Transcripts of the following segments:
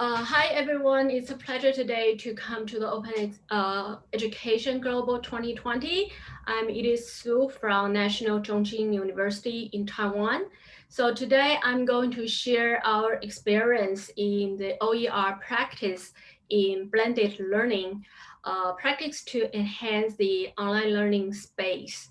Uh, hi, everyone. It's a pleasure today to come to the Open uh, Education Global 2020. I'm Edith Su from National Chung Hsing University in Taiwan. So today I'm going to share our experience in the OER practice in blended learning, uh, practice to enhance the online learning space.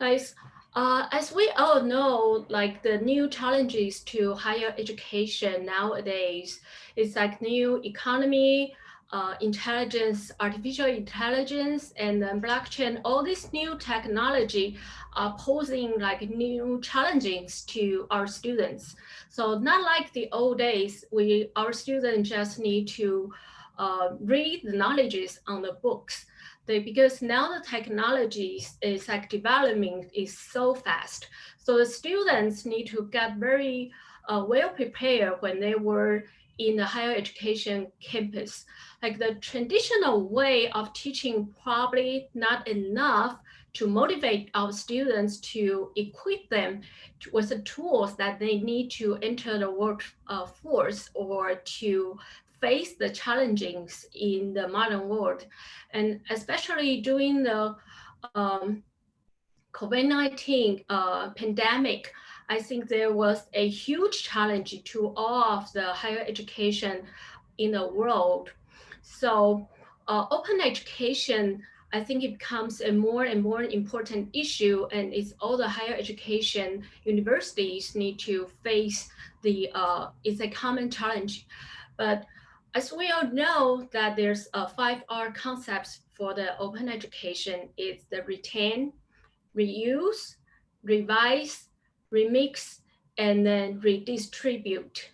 Nice. Uh, as we all know, like the new challenges to higher education nowadays, it's like new economy, uh, intelligence, artificial intelligence, and then blockchain, all this new technology are posing like new challenges to our students. So not like the old days, we our students just need to uh, read the knowledges on the books they, because now the technology is like developing is so fast. So the students need to get very uh, well prepared when they were in the higher education campus. Like the traditional way of teaching probably not enough to motivate our students to equip them with the tools that they need to enter the workforce uh, or to face the challenges in the modern world. And especially during the um, COVID-19 uh, pandemic, I think there was a huge challenge to all of the higher education in the world. So uh, open education, I think it becomes a more and more important issue and it's all the higher education universities need to face the, uh, it's a common challenge. But as we all know that there's a five R concepts for the open education. It's the retain, reuse, revise, remix, and then redistribute.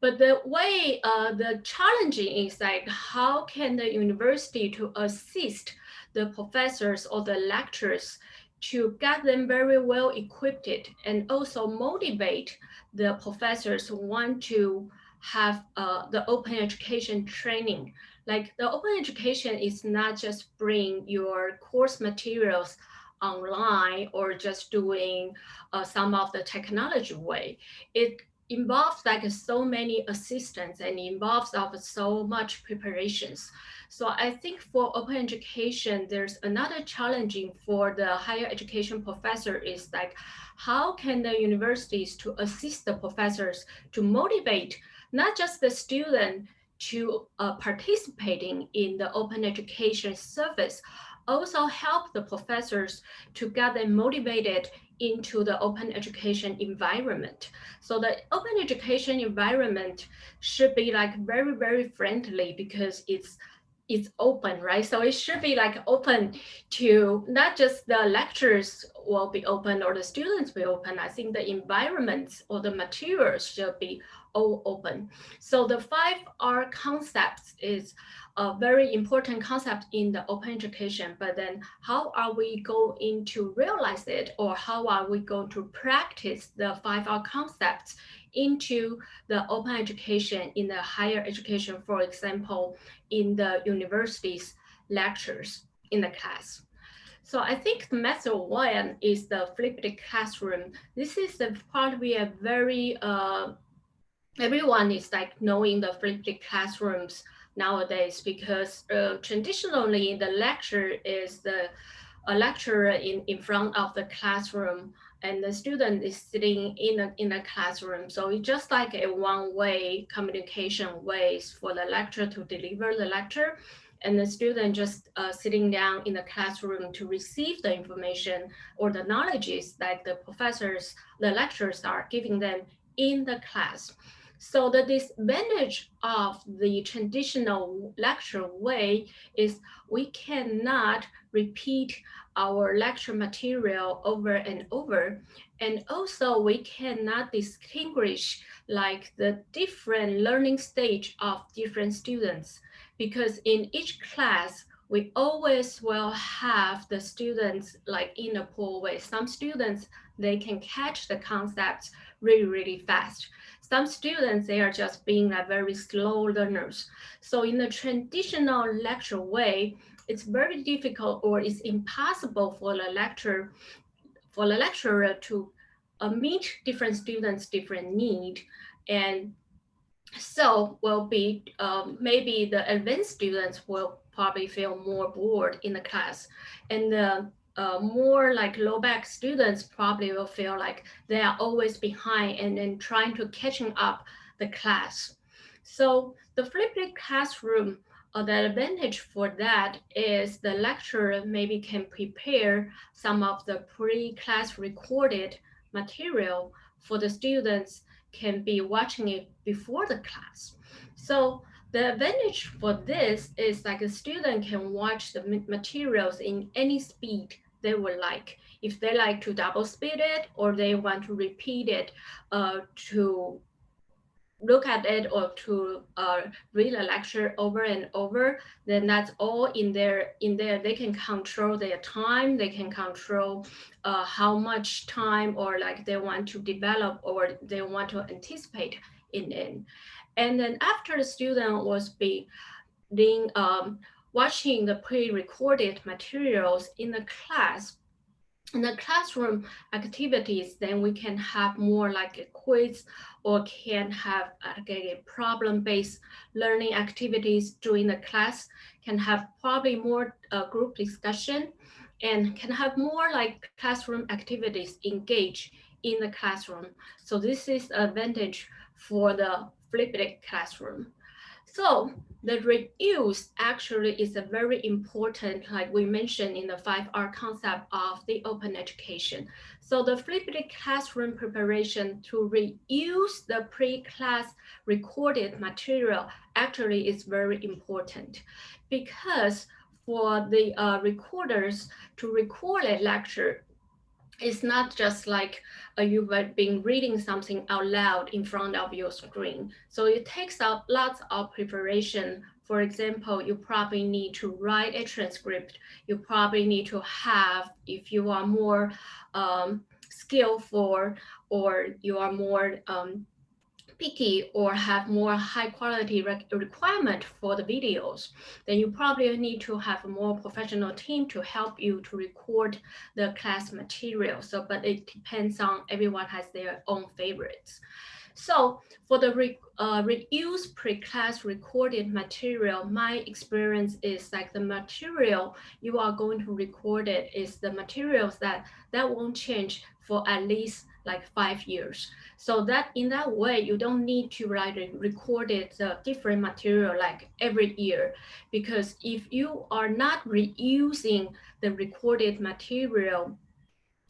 But the way, uh, the challenging is like, how can the university to assist the professors or the lecturers to get them very well equipped and also motivate the professors who want to have uh, the open education training. Like the open education is not just bring your course materials online or just doing uh, some of the technology way. It involves like so many assistants and involves of so much preparations. So I think for open education, there's another challenging for the higher education professor is like, how can the universities to assist the professors to motivate not just the student to uh, participating in the open education service, also help the professors to get them motivated into the open education environment. So the open education environment should be like very, very friendly because it's it's open, right? So it should be like open to not just the lectures will be open or the students will open. I think the environment or the materials should be all open. So the five R concepts is a very important concept in the open education, but then how are we going to realize it or how are we going to practice the five R concepts into the open education in the higher education, for example, in the university's lectures in the class. So I think the method one is the flipped classroom. This is the part we are very, uh, everyone is like knowing the flipped classrooms nowadays because uh, traditionally the lecture is the a lecturer in, in front of the classroom and the student is sitting in a, in a classroom. So it's just like a one-way communication ways for the lecturer to deliver the lecture and the student just uh, sitting down in the classroom to receive the information or the knowledges that the professors, the lecturers are giving them in the class. So the disadvantage of the traditional lecture way is we cannot repeat our lecture material over and over. And also we cannot distinguish like the different learning stage of different students because in each class, we always will have the students like in a pool way. Some students, they can catch the concepts really, really fast. Some students, they are just being like very slow learners. So in the traditional lecture way, it's very difficult or it's impossible for the lecturer, for the lecturer to uh, meet different students' different need. And so will be um, maybe the advanced students will probably feel more bored in the class. And the uh, more like low back students probably will feel like they are always behind and then trying to catching up the class. So the flipped classroom, uh, the advantage for that is the lecturer maybe can prepare some of the pre-class recorded material for the students can be watching it before the class. So the advantage for this is like a student can watch the materials in any speed they would like. If they like to double speed it or they want to repeat it uh, to look at it or to uh, read a lecture over and over, then that's all in there. In there, they can control their time. They can control uh, how much time or like they want to develop or they want to anticipate in it. And then after the student was being um, watching the pre-recorded materials in the class, in the classroom activities, then we can have more like a quiz or can have like a problem-based learning activities during the class, can have probably more uh, group discussion and can have more like classroom activities engage in the classroom. So this is advantage for the flipped classroom. So the reuse actually is a very important, like we mentioned in the 5R concept of the open education. So the flipped classroom preparation to reuse the pre-class recorded material actually is very important because for the uh, recorders to record a lecture, it's not just like uh, you've been reading something out loud in front of your screen. So it takes up lots of preparation. For example, you probably need to write a transcript. You probably need to have, if you are more um, skillful or you are more um, picky or have more high quality requirement for the videos, then you probably need to have a more professional team to help you to record the class material. So, but it depends on everyone has their own favorites. So for the re, uh, pre-class recorded material, my experience is like the material you are going to record it is the materials that that won't change for at least like five years. So that in that way, you don't need to write record it uh, different material like every year, because if you are not reusing the recorded material,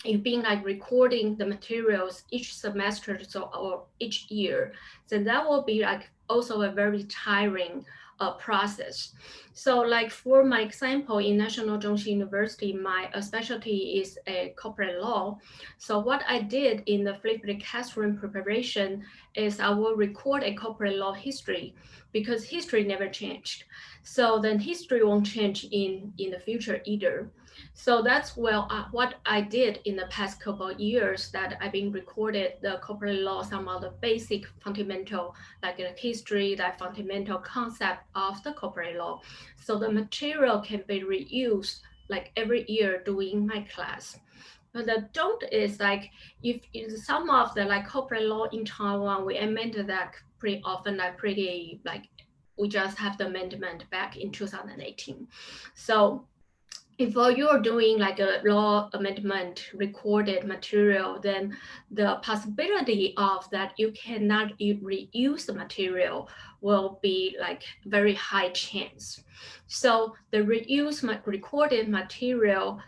you've been like recording the materials each semester so or each year, then that will be like also a very tiring uh, process. So like for my example, in National Chung Hsing University, my uh, specialty is a corporate law. So what I did in the flipped classroom preparation is I will record a corporate law history because history never changed. So then history won't change in, in the future either. So that's well uh, what I did in the past couple of years that I've been recorded the corporate law, some of the basic fundamental, like the history, that fundamental concept of the corporate law. So the material can be reused like every year doing my class. But the don't is like if, if some of the like corporate law in Taiwan, we amended that pretty often, like pretty like we just have the amendment back in 2018. So if you're doing like a law amendment recorded material, then the possibility of that you cannot reuse the material will be like very high chance. So the reuse recorded material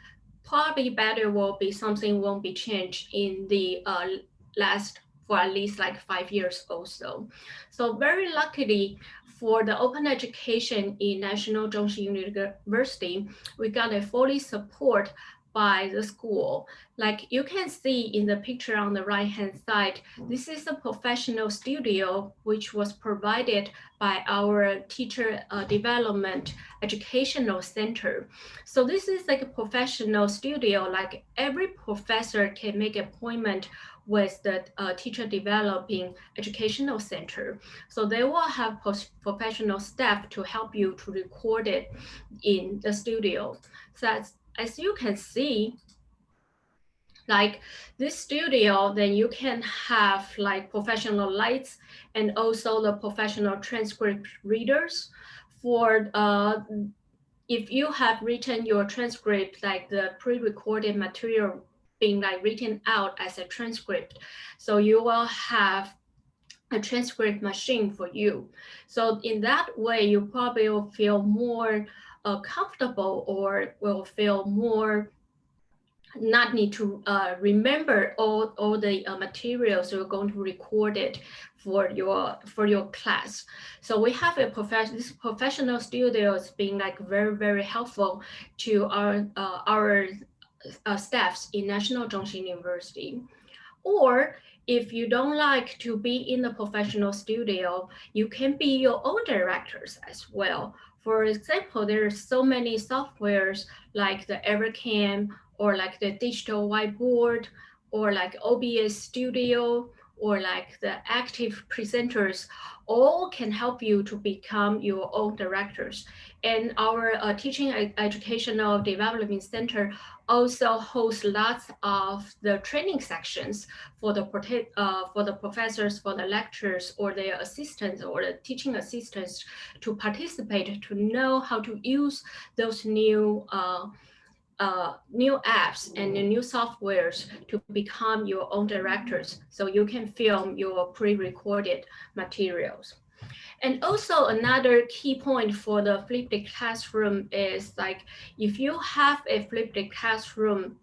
probably better will be something won't be changed in the uh, last for at least like five years or so. So very luckily, for the open education in National Chung Hsing University, we got a fully support by the school. Like you can see in the picture on the right hand side, this is a professional studio which was provided by our teacher uh, development educational center. So this is like a professional studio, like every professor can make appointment with the uh, teacher developing educational center. So they will have professional staff to help you to record it in the studio. So as, as you can see, like this studio, then you can have like professional lights and also the professional transcript readers for uh, if you have written your transcript, like the pre-recorded material being like written out as a transcript. So you will have a transcript machine for you. So in that way, you probably will feel more uh, comfortable or will feel more not need to uh, remember all, all the uh, materials you're going to record it for your for your class. So we have a professional this professional studios being like very very helpful to our uh, our uh, staffs in National Chung Hsing University. Or if you don't like to be in the professional studio, you can be your own directors as well. For example, there are so many softwares like the Evercam or like the digital whiteboard or like OBS studio or like the active presenters all can help you to become your own directors. And our uh, Teaching Educational Development Center also hosts lots of the training sections for the uh, for the professors, for the lecturers, or their assistants, or the teaching assistants to participate to know how to use those new uh, uh, new apps and new softwares to become your own directors so you can film your pre-recorded materials. And also another key point for the flipped classroom is like if you have a flipped classroom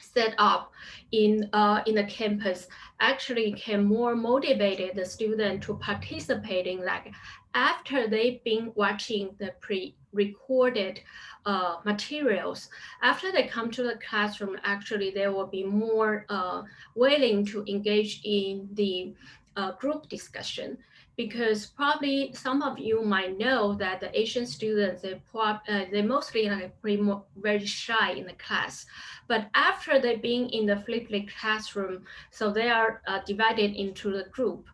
set up in uh, in the campus actually can more motivate the student to participating like after they've been watching the pre-recorded uh, materials after they come to the classroom actually they will be more uh, willing to engage in the uh, group discussion because probably some of you might know that the Asian students, they, uh, they mostly like pretty very shy in the class. But after they being in the flipped classroom, so they are uh, divided into the group.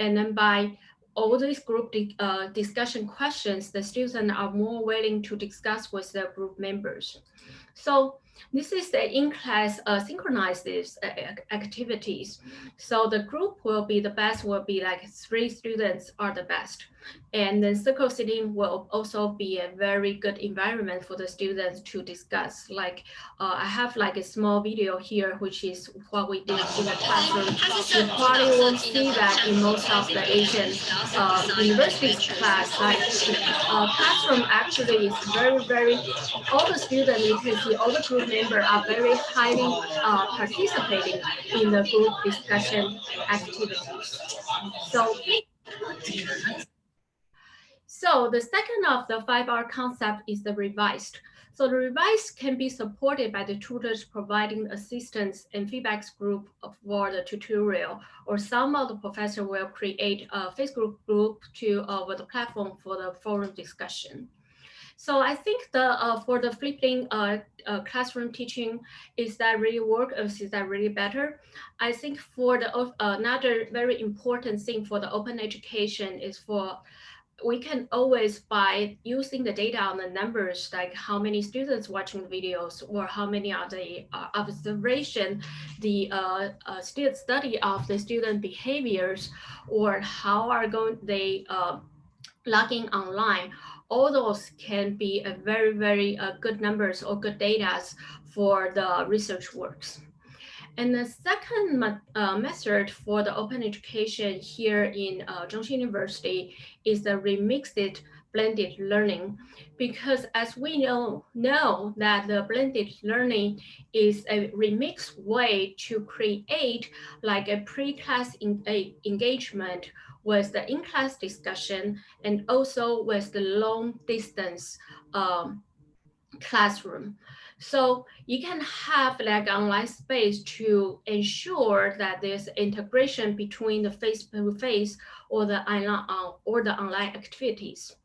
And then by all these group uh, discussion questions, the students are more willing to discuss with their group members. So this is the in-class uh, synchronized uh, activities. So the group will be the best, will be like three students are the best. And then circle sitting will also be a very good environment for the students to discuss. Like uh, I have like a small video here, which is what we did in the classroom. You probably won't see that in most of the Asian uh, university class. Like uh, classroom actually is very, very, all the students, you can see all the group members are very highly uh, participating in the group discussion activities. So so the second of the five R concept is the revised. So the revised can be supported by the tutors providing assistance and feedbacks group for the tutorial, or some of the professor will create a Facebook group to uh, with the platform for the forum discussion. So I think the uh, for the flipping uh, uh, classroom teaching, is that really work or is that really better? I think for the uh, another very important thing for the open education is for we can always by using the data on the numbers like how many students watching videos or how many are the uh, observation the uh, uh, study of the student behaviors or how are going they uh, logging online all those can be a very very uh, good numbers or good data for the research works and the second uh, method for the open education here in uh, Chung Hsing University is the remixed blended learning because as we know know that the blended learning is a remixed way to create like a pre-class engagement with the in-class discussion and also with the long distance um, classroom. So you can have like online space to ensure that there's integration between the face-to-face or the online uh, or the online activities.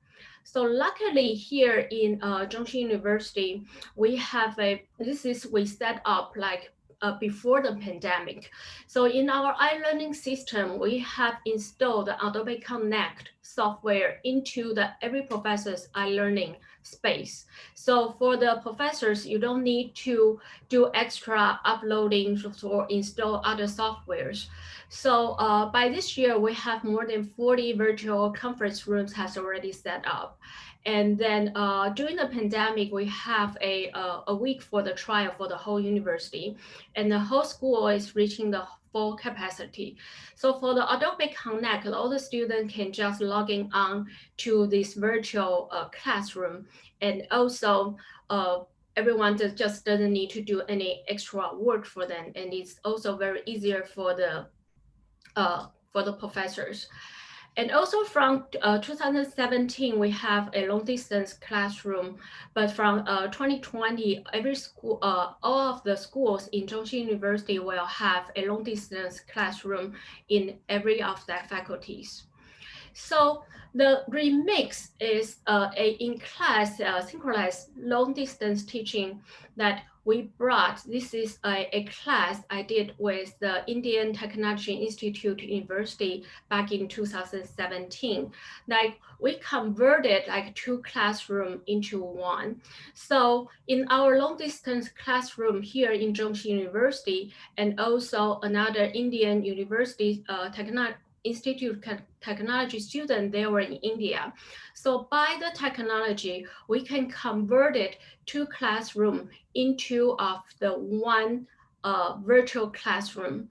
So luckily here in uh, Chung Hsing University, we have a, this is we set up like uh, before the pandemic. So in our iLearning system, we have installed Adobe Connect software into the every professor's iLearning space. So for the professors, you don't need to do extra uploading or install other softwares. So uh, by this year, we have more than 40 virtual conference rooms has already set up. And then uh, during the pandemic, we have a, uh, a week for the trial for the whole university. And the whole school is reaching the full capacity. So for the Adobe Connect, all the students can just logging on to this virtual uh, classroom. And also uh, everyone just doesn't need to do any extra work for them. And it's also very easier for the, uh, for the professors. And also from uh, 2017, we have a long distance classroom, but from uh, 2020, every school, uh, all of the schools in Chung Hsing University will have a long distance classroom in every of their faculties. So the remix is uh, a in-class uh, synchronized long-distance teaching that we brought. This is a, a, class I did with the Indian Technology Institute University back in 2017. Like we converted like two classroom into one. So in our long distance classroom here in Chung Hsing University and also another Indian University uh, Technology Institute technology student, they were in India. So by the technology, we can convert it to classroom into of the one uh, virtual classroom.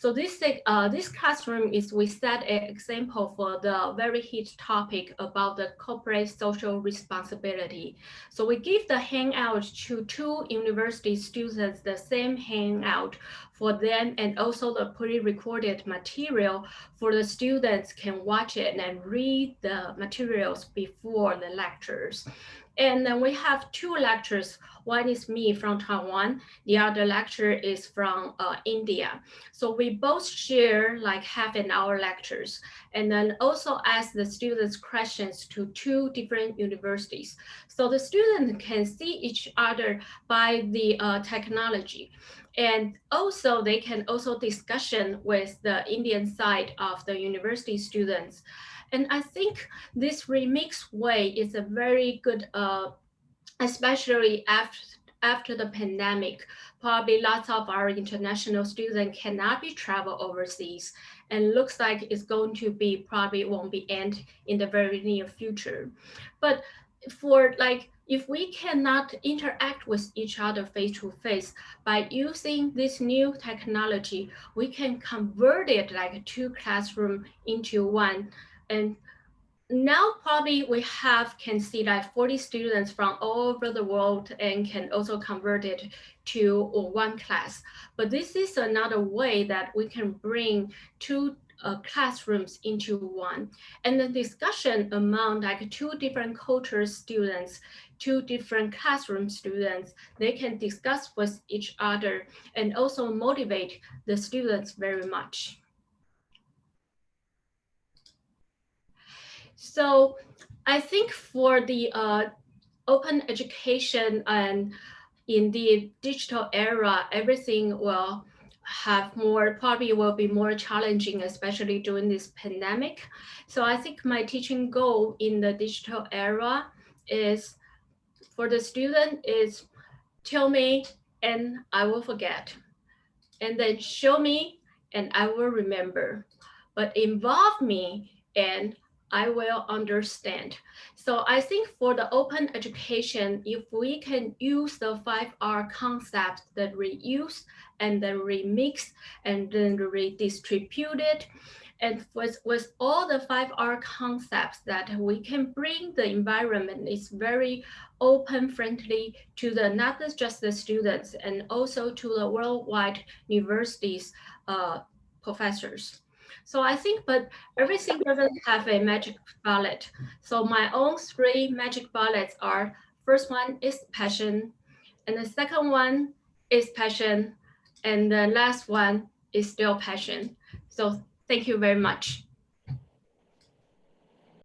So this, uh, this classroom is, we set an example for the very hit topic about the corporate social responsibility. So we give the hangout to two university students, the same hangout for them and also the pre-recorded material for the students can watch it and read the materials before the lectures. And then we have two lectures. One is me from Taiwan. The other lecture is from uh, India. So we both share like half an hour lectures and then also ask the students questions to two different universities. So the students can see each other by the uh, technology. And also they can also discussion with the Indian side of the university students. And I think this remix way is a very good, uh, especially after after the pandemic, probably lots of our international students cannot be travel overseas and looks like it's going to be probably won't be end in the very near future. But for like, if we cannot interact with each other face to face by using this new technology, we can convert it like two classroom into one and now probably we have can see like 40 students from all over the world and can also convert it to one class. But this is another way that we can bring two uh, classrooms into one. And the discussion among like two different culture students, two different classroom students, they can discuss with each other and also motivate the students very much. So I think for the uh, open education and in the digital era, everything will have more, probably will be more challenging, especially during this pandemic. So I think my teaching goal in the digital era is for the student is tell me and I will forget. And then show me and I will remember. But involve me and I will understand. So I think for the open education, if we can use the 5R concept, the reuse and the remix and then redistribute it, and with, with all the 5R concepts that we can bring the environment is very open friendly to the not just the students and also to the worldwide universities uh, professors. So I think, but everything doesn't have a magic bullet. So my own three magic bullets are, first one is passion, and the second one is passion, and the last one is still passion. So thank you very much.